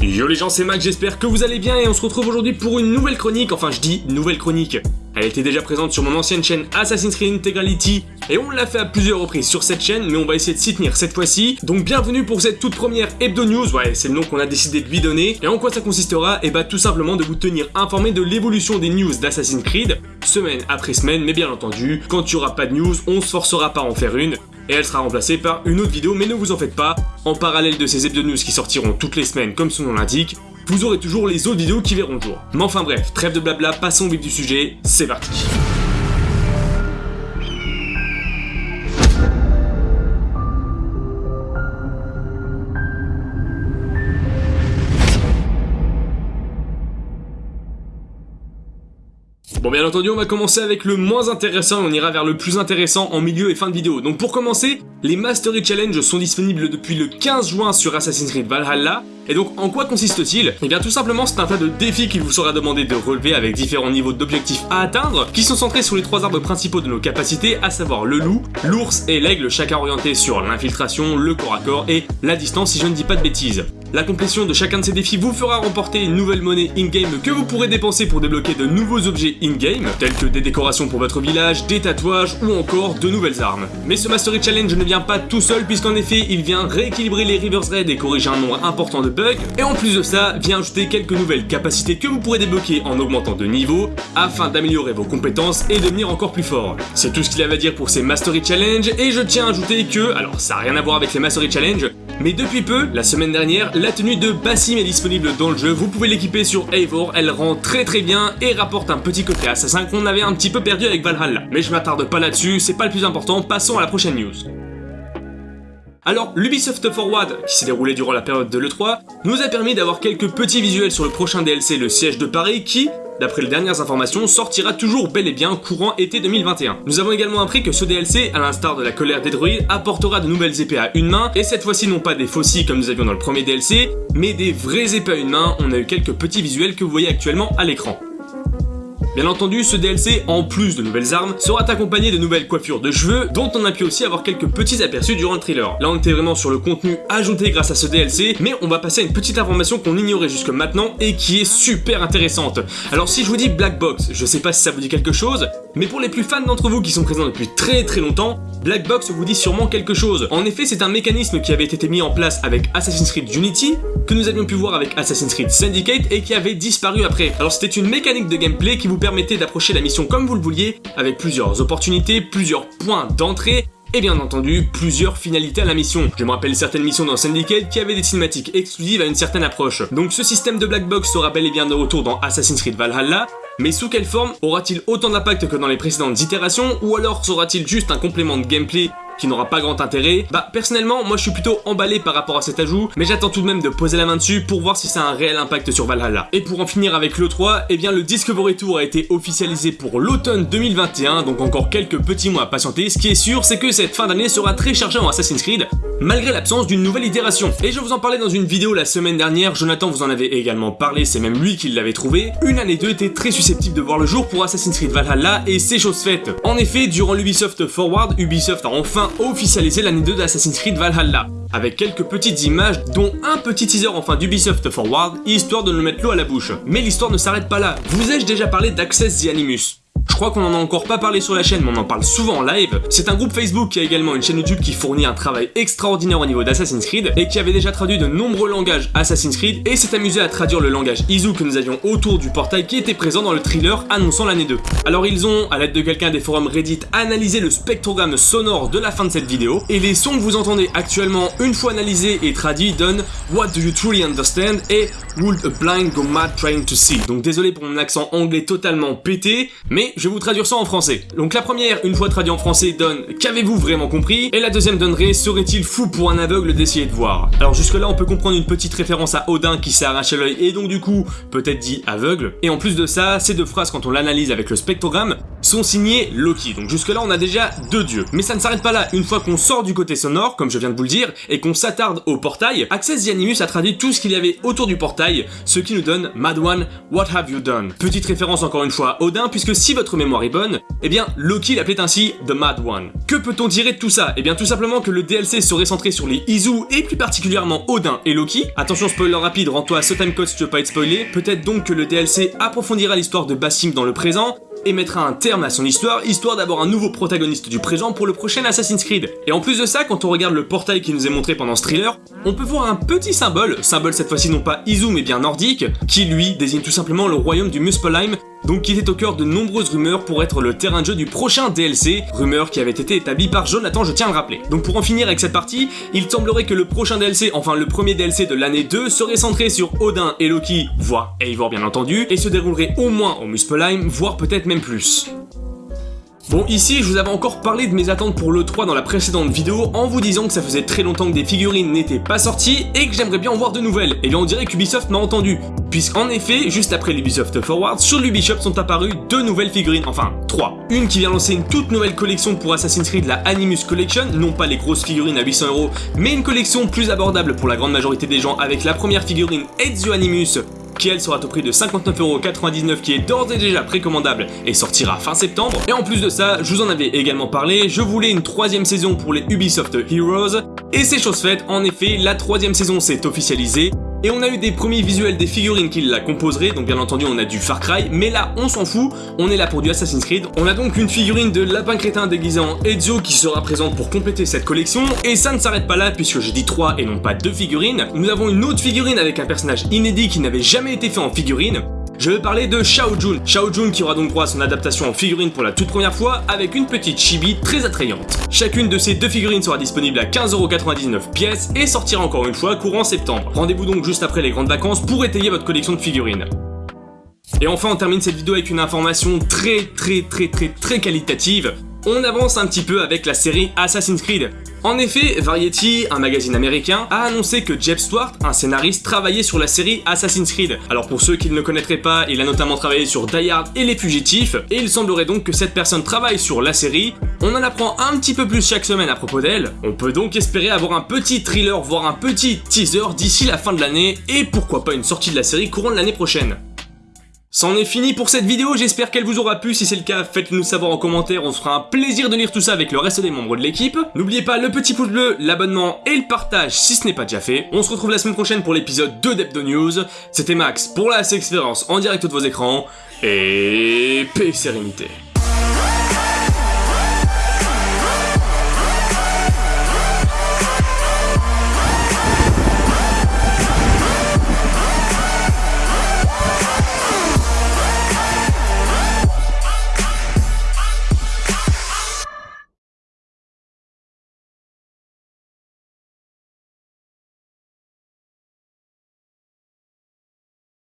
Yo les gens, c'est Mac, j'espère que vous allez bien et on se retrouve aujourd'hui pour une nouvelle chronique, enfin je dis nouvelle chronique. Elle était déjà présente sur mon ancienne chaîne Assassin's Creed Integrality et on l'a fait à plusieurs reprises sur cette chaîne, mais on va essayer de s'y tenir cette fois-ci. Donc bienvenue pour cette toute première Hebdo News, ouais c'est le nom qu'on a décidé de lui donner. Et en quoi ça consistera? Et eh bah tout simplement de vous tenir informé de l'évolution des news d'Assassin's Creed, semaine après semaine, mais bien entendu, quand il n'y aura pas de news, on se forcera pas à en faire une et elle sera remplacée par une autre vidéo, mais ne vous en faites pas, en parallèle de ces hebdo qui sortiront toutes les semaines comme son nom l'indique, vous aurez toujours les autres vidéos qui verront le jour. Mais enfin bref, trêve de blabla, passons au vif du sujet, c'est parti Bon bien entendu on va commencer avec le moins intéressant et on ira vers le plus intéressant en milieu et fin de vidéo. Donc pour commencer, les Mastery Challenge sont disponibles depuis le 15 juin sur Assassin's Creed Valhalla et donc, en quoi consiste-t-il? Eh bien, tout simplement, c'est un tas de défis qu'il vous sera demandé de relever avec différents niveaux d'objectifs à atteindre, qui sont centrés sur les trois arbres principaux de nos capacités, à savoir le loup, l'ours et l'aigle, chacun orienté sur l'infiltration, le corps à corps et la distance si je ne dis pas de bêtises. La complétion de chacun de ces défis vous fera remporter une nouvelle monnaie in-game que vous pourrez dépenser pour débloquer de nouveaux objets in-game, tels que des décorations pour votre village, des tatouages ou encore de nouvelles armes. Mais ce Mastery Challenge ne vient pas tout seul puisqu'en effet il vient rééquilibrer les Rivers Red et corriger un nombre important de bugs, et en plus de ça, vient ajouter quelques nouvelles capacités que vous pourrez débloquer en augmentant de niveau, afin d'améliorer vos compétences et de devenir encore plus fort. C'est tout ce qu'il avait à dire pour ces Mastery Challenge, et je tiens à ajouter que, alors ça n'a rien à voir avec les Mastery Challenge, mais depuis peu, la semaine dernière, la tenue de Bassim est disponible dans le jeu, vous pouvez l'équiper sur Eivor, elle rend très très bien et rapporte un petit côté assassin qu'on avait un petit peu perdu avec Valhalla. Mais je m'attarde pas là-dessus, c'est pas le plus important, passons à la prochaine news. Alors, l'Ubisoft Forward, qui s'est déroulé durant la période de l'E3, nous a permis d'avoir quelques petits visuels sur le prochain DLC, le siège de Paris, qui, d'après les dernières informations, sortira toujours bel et bien courant été 2021. Nous avons également appris que ce DLC, à l'instar de la colère des druides, apportera de nouvelles épées à une main, et cette fois-ci non pas des fossiles comme nous avions dans le premier DLC, mais des vraies épées à une main, on a eu quelques petits visuels que vous voyez actuellement à l'écran. Bien entendu, ce DLC, en plus de nouvelles armes, sera accompagné de nouvelles coiffures de cheveux, dont on a pu aussi avoir quelques petits aperçus durant le thriller. Là, on était vraiment sur le contenu ajouté grâce à ce DLC, mais on va passer à une petite information qu'on ignorait jusque maintenant et qui est super intéressante. Alors si je vous dis Black Box, je sais pas si ça vous dit quelque chose, mais pour les plus fans d'entre vous qui sont présents depuis très très longtemps, Black Box vous dit sûrement quelque chose. En effet, c'est un mécanisme qui avait été mis en place avec Assassin's Creed Unity, que nous avions pu voir avec Assassin's Creed Syndicate et qui avait disparu après. Alors c'était une mécanique de gameplay qui vous permet permettait d'approcher la mission comme vous le vouliez, avec plusieurs opportunités, plusieurs points d'entrée, et bien entendu plusieurs finalités à la mission. Je me rappelle certaines missions dans Syndicate qui avaient des cinématiques exclusives à une certaine approche. Donc ce système de black box sera bel et bien de retour dans Assassin's Creed Valhalla, mais sous quelle forme Aura-t-il autant d'impact que dans les précédentes itérations, ou alors sera-t-il juste un complément de gameplay qui n'aura pas grand intérêt. Bah personnellement, moi je suis plutôt emballé par rapport à cet ajout, mais j'attends tout de même de poser la main dessus pour voir si ça a un réel impact sur Valhalla. Et pour en finir avec l'E3, eh bien le Discovery Tour a été officialisé pour l'automne 2021, donc encore quelques petits mois à patienter. Ce qui est sûr, c'est que cette fin d'année sera très chargée en Assassin's Creed, malgré l'absence d'une nouvelle itération. Et je vous en parlais dans une vidéo la semaine dernière, Jonathan vous en avait également parlé, c'est même lui qui l'avait trouvé. Une année 2 était très susceptible de voir le jour pour Assassin's Creed Valhalla, et c'est chose faite. En effet, durant l'Ubisoft Forward, Ubisoft a enfin officialisé l'année 2 d'Assassin's Creed Valhalla, avec quelques petites images, dont un petit teaser enfin d'Ubisoft Forward, histoire de nous mettre l'eau à la bouche. Mais l'histoire ne s'arrête pas là. Vous ai-je déjà parlé d'Access the Animus? Je crois qu'on en a encore pas parlé sur la chaîne, mais on en parle souvent en live. C'est un groupe Facebook qui a également une chaîne YouTube qui fournit un travail extraordinaire au niveau d'Assassin's Creed et qui avait déjà traduit de nombreux langages Assassin's Creed et s'est amusé à traduire le langage Izu que nous avions autour du portail qui était présent dans le thriller annonçant l'année 2. Alors ils ont, à l'aide de quelqu'un des forums Reddit, analysé le spectrogramme sonore de la fin de cette vidéo et les sons que vous entendez actuellement, une fois analysés et traduits, donnent What do you truly understand? et Would a blind go mad trying to see. Donc désolé pour mon accent anglais totalement pété, mais je vais vous traduire ça en français. Donc la première, une fois traduit en français, donne Qu'avez-vous vraiment compris? Et la deuxième donnerait Serait-il fou pour un aveugle d'essayer de voir? Alors jusque là on peut comprendre une petite référence à Odin qui s'est arraché l'œil et donc du coup peut-être dit aveugle. Et en plus de ça, ces deux phrases quand on l'analyse avec le spectrogramme sont signées Loki. Donc jusque là on a déjà deux dieux. Mais ça ne s'arrête pas là. Une fois qu'on sort du côté sonore, comme je viens de vous le dire, et qu'on s'attarde au portail, Access the a traduit tout ce qu'il y avait autour du portail, ce qui nous donne Mad One, What have you done? Petite référence encore une fois à Odin, puisque si votre votre mémoire est bonne, eh bien Loki l'appelait ainsi The Mad One. Que peut-on tirer de tout ça? Eh bien tout simplement que le DLC serait centré sur les Izu et plus particulièrement Odin et Loki. Attention spoiler rapide, rends-toi à ce timecode si tu veux pas être spoilé. Peut-être donc que le DLC approfondira l'histoire de Bassim dans le présent, et mettra un terme à son histoire, histoire d'avoir un nouveau protagoniste du présent pour le prochain Assassin's Creed. Et en plus de ça, quand on regarde le portail qui nous est montré pendant ce thriller, on peut voir un petit symbole, symbole cette fois-ci non pas Izu mais bien nordique, qui lui désigne tout simplement le royaume du Muspelheim, donc qui était au cœur de nombreuses rumeurs pour être le terrain de jeu du prochain DLC, rumeurs qui avaient été établies par Jonathan, je tiens à le rappeler. Donc pour en finir avec cette partie, il semblerait que le prochain DLC, enfin le premier DLC de l'année 2, serait centré sur Odin et Loki, voire Eivor bien entendu, et se déroulerait au moins au Muspelheim, voire peut-être même plus. Bon, ici, je vous avais encore parlé de mes attentes pour l'E3 dans la précédente vidéo en vous disant que ça faisait très longtemps que des figurines n'étaient pas sorties et que j'aimerais bien en voir de nouvelles. Et bien on dirait qu'Ubisoft m'a entendu, puisqu'en effet, juste après l'Ubisoft Forward, sur l'Ubisoft sont apparues deux nouvelles figurines, enfin, trois. Une qui vient lancer une toute nouvelle collection pour Assassin's Creed, la Animus Collection, non pas les grosses figurines à 800 euros, mais une collection plus abordable pour la grande majorité des gens avec la première figurine Ezio Animus qui elle sera au prix de 59,99€ qui est d'ores et déjà précommandable et sortira fin septembre. Et en plus de ça, je vous en avais également parlé, je voulais une troisième saison pour les Ubisoft Heroes, et c'est chose faite, en effet, la troisième saison s'est officialisée, et on a eu des premiers visuels des figurines qui la composeraient, donc bien entendu on a du Far Cry, mais là on s'en fout, on est là pour du Assassin's Creed. On a donc une figurine de lapin crétin déguisé en Ezio qui sera présente pour compléter cette collection, et ça ne s'arrête pas là puisque j'ai dit 3 et non pas 2 figurines. Nous avons une autre figurine avec un personnage inédit qui n'avait jamais été fait en figurine, je vais parler de Shao Jun. Shao Jun qui aura donc droit à son adaptation en figurine pour la toute première fois avec une petite chibi très attrayante. Chacune de ces deux figurines sera disponible à 15,99€ pièces et sortira encore une fois courant septembre. Rendez-vous donc juste après les grandes vacances pour étayer votre collection de figurines. Et enfin on termine cette vidéo avec une information très très très très très qualitative on avance un petit peu avec la série Assassin's Creed. En effet, Variety, un magazine américain, a annoncé que Jeb Stuart, un scénariste, travaillait sur la série Assassin's Creed. Alors pour ceux qui ne le connaîtraient pas, il a notamment travaillé sur Die Hard et Les Fugitifs, et il semblerait donc que cette personne travaille sur la série. On en apprend un petit peu plus chaque semaine à propos d'elle. On peut donc espérer avoir un petit thriller, voire un petit teaser d'ici la fin de l'année, et pourquoi pas une sortie de la série courant l'année prochaine. C'en est fini pour cette vidéo, j'espère qu'elle vous aura plu, si c'est le cas, faites-le nous savoir en commentaire, on se fera un plaisir de lire tout ça avec le reste des membres de l'équipe. N'oubliez pas le petit pouce bleu, l'abonnement et le partage si ce n'est pas déjà fait. On se retrouve la semaine prochaine pour l'épisode 2 d'Hebdo News. C'était Max pour la expérience en direct de vos écrans, et paix et sérénité.